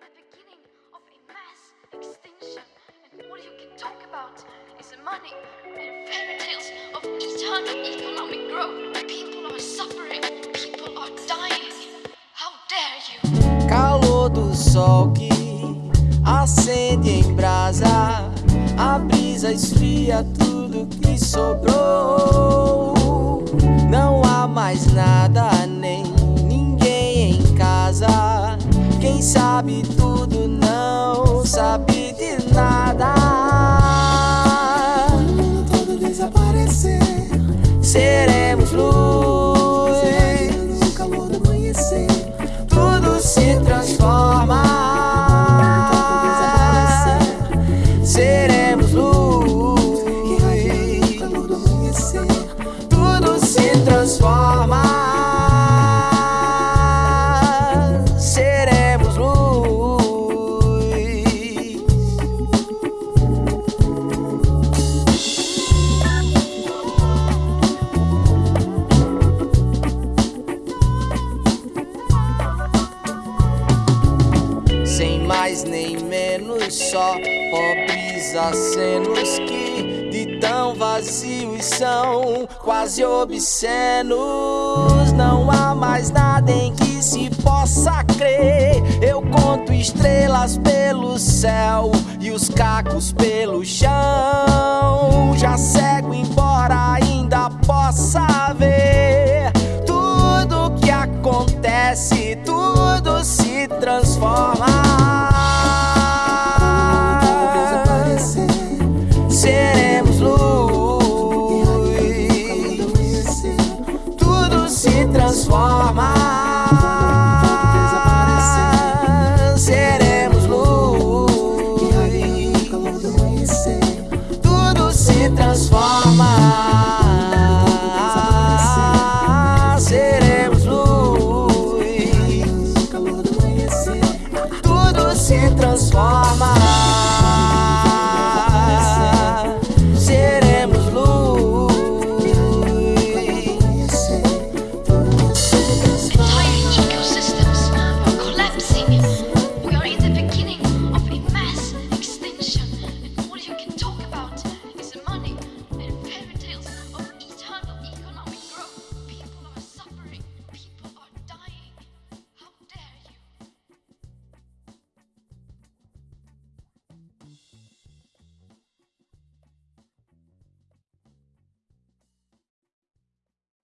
the beginning of a mass extinction. And all you can talk about is money and fairy tales of eternal economic growth. People are suffering, people are dying. How dare you? Calor do sol que acende em brasa, a brisa esfria tudo que sobrou. Não há mais nada, sabe tudo não sabe de nada. Quando o mundo todo desaparecer, Seremos luz, no calor do amanhecer. tudo se menos, só pobres acenos que de tão vazios são quase obscenos. Não há mais nada em que se possa crer. Eu conto estrelas pelo céu e os cacos pelo chão. Já cego, embora ainda possa ver se transforma.